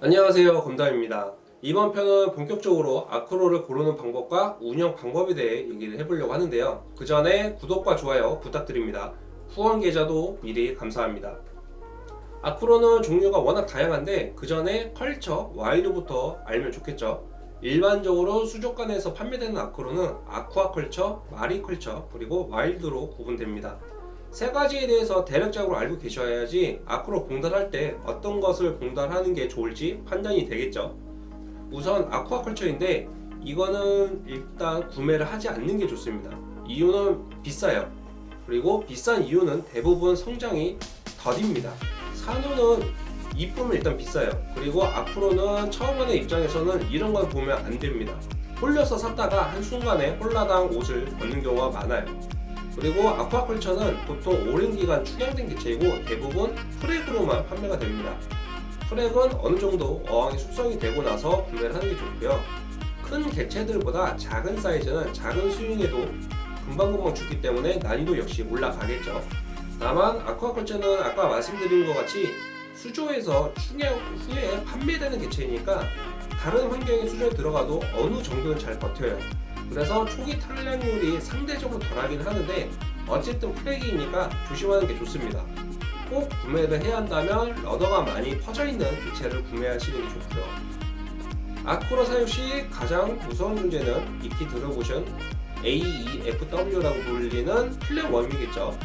안녕하세요 검담입니다. 이번 편은 본격적으로 아크로를 고르는 방법과 운영 방법에 대해 얘기를 해보려고 하는데요. 그 전에 구독과 좋아요 부탁드립니다. 후원 계좌도 미리 감사합니다. 아크로는 종류가 워낙 다양한데 그 전에 컬처, 와일드부터 알면 좋겠죠. 일반적으로 수족관에서 판매되는 아크로는 아쿠아컬처, 마리컬처, 그리고 와일드로 구분됩니다 세 가지에 대해서 대략적으로 알고 계셔야지 아크로 봉달할 때 어떤 것을 봉달하는 게 좋을지 판단이 되겠죠. 우선 아쿠아컬처인데 이거는 일단 구매를 하지 않는 게 좋습니다. 이유는 비싸요. 그리고 비싼 이유는 대부분 성장이 더딥니다. 산호는 이쁨은 일단 비싸요. 그리고 앞으로는 처음 하는 입장에서는 이런 걸 보면 안 됩니다. 홀려서 샀다가 한순간에 홀라당 옷을 벗는 경우가 많아요 그리고 아쿠아컬처는 보통 오랜 기간 축양된 개체이고 대부분 프렉으로만 판매가 됩니다. 프렉은 어느 정도 어항이 숙성이 되고 나서 구매를 하는 게 좋고요. 큰 개체들보다 작은 사이즈는 작은 수용에도 금방금방 죽기 때문에 난이도 역시 올라가겠죠. 다만 아쿠아컬처는 아까 말씀드린 것 같이 수조에서 축양 후에 판매되는 개체이니까 다른 환경의 수조에 들어가도 어느 정도는 잘 버텨요. 그래서 초기 탈락률이 상대적으로 덜하긴 하는데 어쨌든 frag이니까 조심하는 게 좋습니다. 꼭 구매를 해야 한다면 러더가 많이 퍼져있는 개체를 구매하시는 게 좋고요. acro 사용 시 가장 무서운 문제는 익히 들어보신 AEFW라고 불리는 flat worm이겠죠.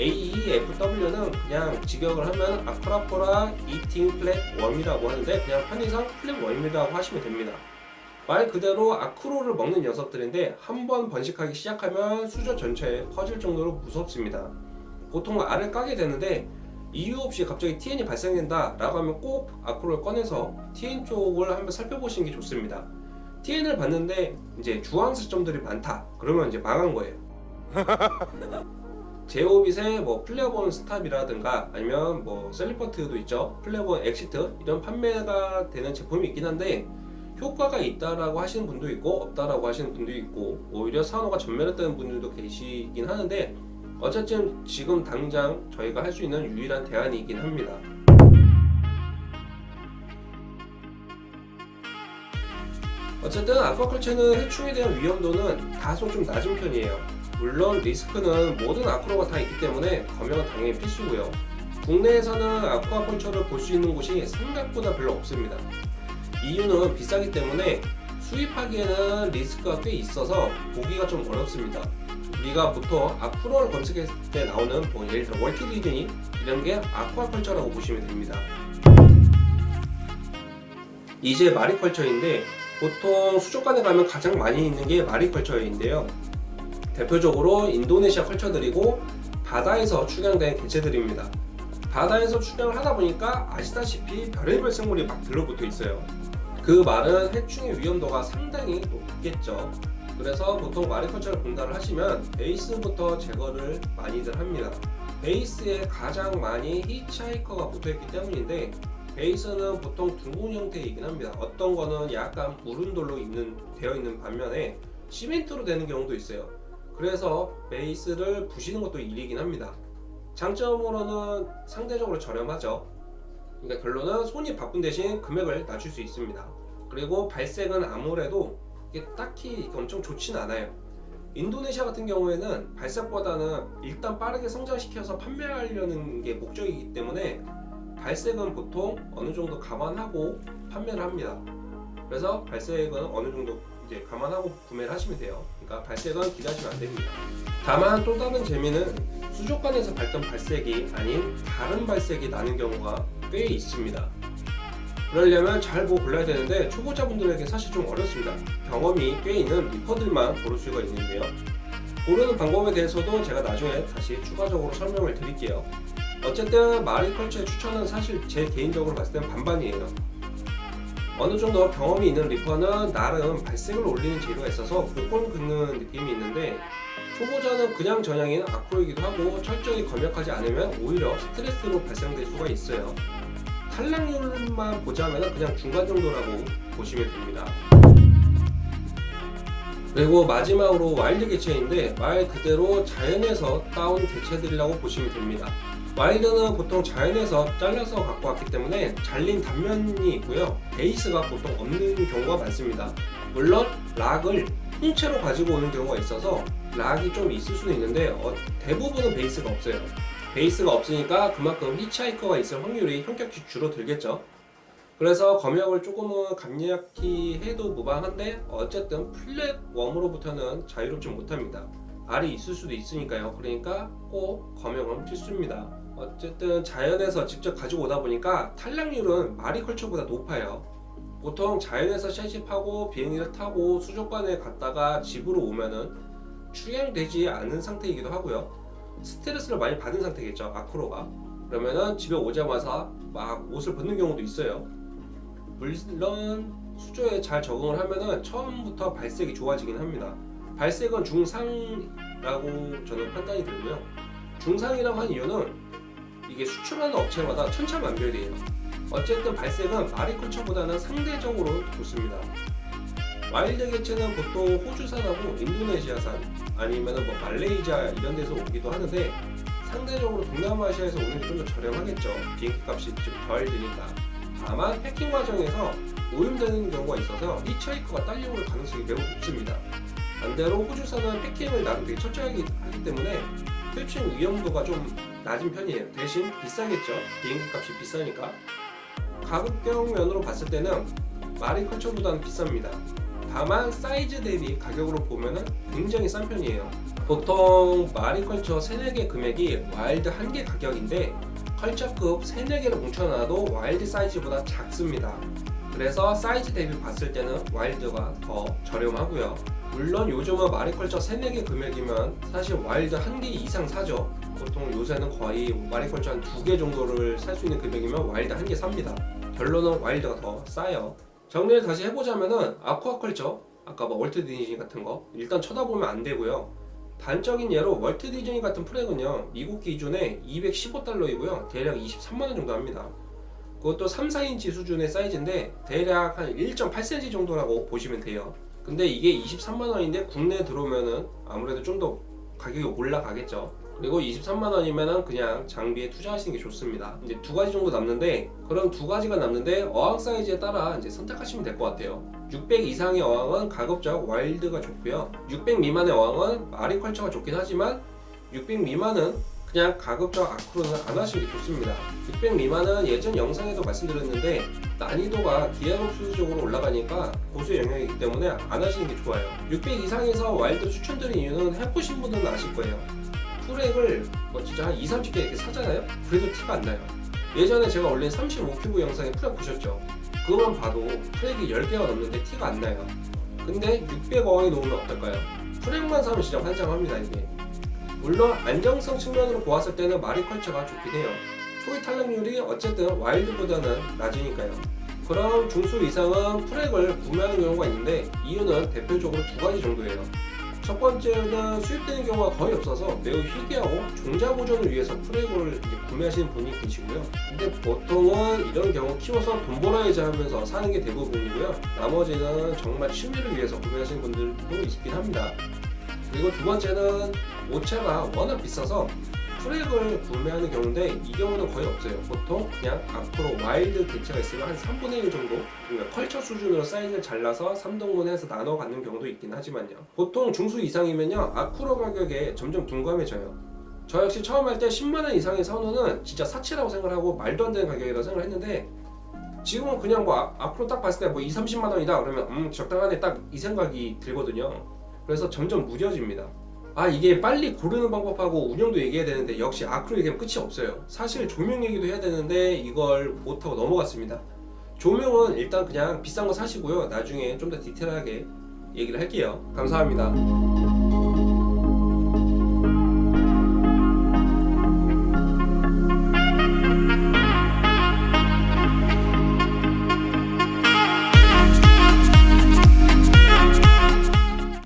AEFW는 그냥 직역을 하면 Acropora eating flat worm이라고 하는데 그냥 편의상 flat worm이라고 하시면 됩니다 말 그대로 acro를 먹는 녀석들인데 한 번 번식하기 시작하면 수조 전체에 퍼질 정도로 무섭습니다. 보통 알을 까게 되는데 이유 없이 갑자기 TN이 발생된다 라고 하면 꼭 acro를 꺼내서 TN 쪽을 한번 살펴보시는 게 좋습니다. TN을 봤는데 이제 주황색 점들이 많다 그러면 이제 망한 거예요. ZEOvit의 뭐 Flatworm Stop이라든가 아니면 뭐 Salifert도 있죠 Flatworm Exit 이런 판매가 되는 제품이 있긴 한데 효과가 있다라고 하시는 분도 있고 없다라고 하시는 분도 있고 오히려 산호가 전멸했다는 분들도 계시긴 하는데 어쨌든 지금 당장 저희가 할 수 있는 유일한 대안이긴 합니다. 어쨌든 아쿠아컬처는 해충에 대한 위험도는 다소 좀 낮은 편이에요. 물론 리스크는 모든 아쿠아가 다 있기 때문에 검역은 당연히 필수고요. 국내에서는 아쿠아컬처를 볼 수 있는 곳이 생각보다 별로 없습니다 이유는 비싸기 때문에 수입하기에는 리스크가 꽤 있어서 보기가 좀 어렵습니다. 우리가 보통 아쿠아를 검색했을 때 나오는 뭐 예를 들어 월키 디즈니 이런 게 아쿠아컬처라고 보시면 됩니다. 이제 마리컬처인데 보통 수족관에 가면 가장 많이 있는 게 마리컬처인데요. 대표적으로 인도네시아 컬처들이고 바다에서 축양된 개체들입니다. 바다에서 축양을 하다 보니까 아시다시피 별의별 생물이 막 들러붙어 있어요 그 말은 해충의 위험도가 상당히 높겠죠. 그래서 보통 마리컬처를 분달을 하시면 베이스부터 제거를 많이들 합니다. 베이스에 가장 많이 히치하이커가 붙어있기 때문인데 베이스는 보통 둥근 형태이긴 합니다. 어떤 거는 약간 무른 돌로 있는, 되어 있는 반면에 시멘트로 되는 경우도 있어요. 그래서 베이스를 부시는 것도 일이긴 합니다. 장점으로는 상대적으로 저렴하죠 그러니까 결론은 손이 바쁜 대신 금액을 낮출 수 있습니다. 그리고 발색은 아무래도 이게 딱히 엄청 좋진 않아요. 인도네시아 같은 경우에는 발색보다는 일단 빠르게 성장시켜서 판매하려는 게 목적이기 때문에 발색은 보통 어느 정도 감안하고 판매를 합니다. 그래서 발색은 어느 정도 이제 감안하고 구매를 하시면 돼요. 그러니까 발색은 기대하시면 안 됩니다. 다만 또 다른 재미는 수족관에서 밝던 발색이 아닌 다른 발색이 나는 경우가 꽤 있습니다. 그러려면 잘 보고 골라야 되는데 초보자분들에게 사실 좀 어렵습니다. 경험이 꽤 있는 리퍼들만 고를 수가 있는데요. 고르는 방법에 대해서도 제가 나중에 다시 추가적으로 설명을 드릴게요. 어쨌든 마리컬처의 추천은 사실 제 개인적으로 봤을 땐 반반이에요. 어느 정도 경험이 있는 리퍼는 나름 발색을 올리는 재료가 있어서 복권 긁는 느낌이 있는데 초보자는 그냥 전향인 아크로이기도 하고 철저히 검역하지 않으면 오히려 스트레스로 발생될 수가 있어요. 탈락률만 보자면 그냥 중간 정도라고 보시면 됩니다. 그리고 마지막으로 wild 개체인데 말 그대로 자연에서 따온 개체들이라고 보시면 됩니다. wild는 보통 자연에서 잘라서 갖고 왔기 때문에 잘린 단면이 있고요. 베이스가 보통 없는 경우가 많습니다. 물론 rock을 통째로 가지고 오는 경우가 있어서 rock이 좀 있을 수는 있는데 어, 대부분은 베이스가 없어요. 베이스가 없으니까 그만큼 히치하이커가 있을 확률이 현격히 줄어들겠죠. 그래서 검역을 조금은 감약히 해도 무방한데 어쨌든 플랫 웜으로부터는 자유롭지 못합니다. 알이 있을 수도 있으니까요. 그러니까 꼭 검역은 필수입니다. 어쨌든 자연에서 직접 가지고 오다 보니까 탈락률은 마리컬처보다 높아요 보통 자연에서 샷십하고 비행기를 타고 수족관에 갔다가 집으로 오면은 출양되지 않은 상태이기도 하고요. 스트레스를 많이 받은 상태겠죠 아크로가. 그러면은 집에 오자마자 막 옷을 벗는 경우도 있어요. 물론 수조에 잘 적응을 하면은 처음부터 발색이 좋아지긴 합니다. 발색은 중상이라고 저는 판단이 들고요. 중상이라고 한 이유는 이게 수출하는 업체마다 천차만별이에요 어쨌든 발색은 마리컬처보다는 상대적으로 좋습니다. wild 개체는 보통 호주산하고 인도네시아산 아니면 뭐 말레이시아 이런 데서 오기도 하는데 상대적으로 동남아시아에서 오는 게 좀 더 저렴하겠죠. 비행기 값이 좀 덜 드니까. 다만 패킹 과정에서 오염되는 경우가 있어서 히치하이커가 딸려올 가능성이 매우 높습니다. 반대로 호주산은 패킹을 나름 되게 철저하게 하기 때문에 표층 위험도가 좀 낮은 편이에요. 대신 비싸겠죠? 비행기 값이 비싸니까 가격적 면으로 봤을 때는 mariculture보다는 비쌉니다. 다만 사이즈 대비 가격으로 보면 굉장히 싼 편이에요. 보통 mariculture 3, 4개 금액이 wild 1개 가격인데 culture급 3, 4개를 뭉쳐놔도 wild 사이즈보다 작습니다. 그래서 사이즈 대비 봤을 때는 wild가 더 저렴하고요. 물론 요즘은 mariculture 3, 4개 금액이면 사실 wild 1개 이상 사죠. 보통 요새는 거의 mariculture 한 2개 정도를 살 수 있는 금액이면 wild 1개 삽니다 결론은 wild가 더 싸요. 정리를 다시 해보자면은 aquaculture 아까 뭐 월트 디즈니 같은 거 일단 쳐다보면 안 되고요. 단적인 예로 월트 디즈니 같은 frag은요 미국 기준에 215달러이고요 대략 23만원 정도 합니다. 그것도 3, 4인치 수준의 사이즈인데 대략 한 1.8cm 정도라고 보시면 돼요. 근데 이게 23만원인데 국내에 들어오면은 아무래도 좀 더 가격이 올라가겠죠 그리고 23만 원이면은 그냥 장비에 투자하시는 게 좋습니다. 이제 두 가지 정도 남는데 그럼 두 가지가 남는데 어항 사이즈에 따라 이제 선택하시면 될 것 같아요. 600 이상의 어항은 가급적 wild가 좋고요. 600 미만의 어항은 mariculture가 좋긴 하지만 600 미만은 그냥 가급적 acro는 안 하시는 게 좋습니다. 600 미만은 예전 영상에도 말씀드렸는데 난이도가 기하급수적으로 올라가니까 고수의 영역이기 때문에 안 하시는 게 좋아요. 600 이상에서 wild 추천드린 이유는 해보신 분들은 아실 거예요 frag을 뭐 진짜 한 2, 30개 이렇게 사잖아요? 그래도 티가 안 나요 예전에 제가 올린 35큐브 영상에 frag 보셨죠? 그거만 봐도 frag이 10개가 넘는데 티가 안 나요 근데 600어항에 놓으면 어떨까요? frag만 사면 진짜 환장합니다 이게 물론 안정성 측면으로 보았을 때는 mariculture가 좋긴 해요 초기 탈락률이 어쨌든 wild보다는 낮으니까요 그럼 중수 이상은 frag을 구매하는 경우가 있는데 이유는 대표적으로 두 가지 정도예요 첫 번째는 수입되는 경우가 거의 없어서 매우 희귀하고 종자 보존을 위해서 이제 구매하시는 분이 계시고요. 근데 보통은 이런 경우 키워서 돈 벌어야지 하면서 사는 게 대부분이고요. 나머지는 정말 취미를 위해서 구매하시는 분들도 있긴 합니다. 그리고 두 번째는 오차가 워낙 비싸서 frag을 구매하는 경우인데 이 경우는 거의 없어요. 보통 그냥 acro wild 개체가 있으면 한 3분의 1 정도? 그러니까 culture 수준으로 사이즈를 잘라서 3등분해서 나눠 갖는 경우도 있긴 하지만요. 보통 중수 이상이면요. acro 가격에 점점 둔감해져요. 저 역시 처음 할 때 10만원 이상의 선호는 진짜 사치라고 생각하고 말도 안 되는 가격이라고 생각을 했는데 지금은 그냥 뭐 아- 앞으로 딱 봤을 때 뭐 2, 30만원이다 그러면 음 적당하네. 딱 이 생각이 들거든요. 그래서 점점 무뎌집니다 아 이게 빨리 고르는 방법하고 운영도 얘기해야 되는데 역시 아크로 얘기하면 끝이 없어요. 사실 조명 얘기도 해야 되는데 이걸 못하고 넘어갔습니다. 조명은 일단 그냥 비싼 거 사시고요. 나중에 좀 더 디테일하게 얘기를 할게요. 감사합니다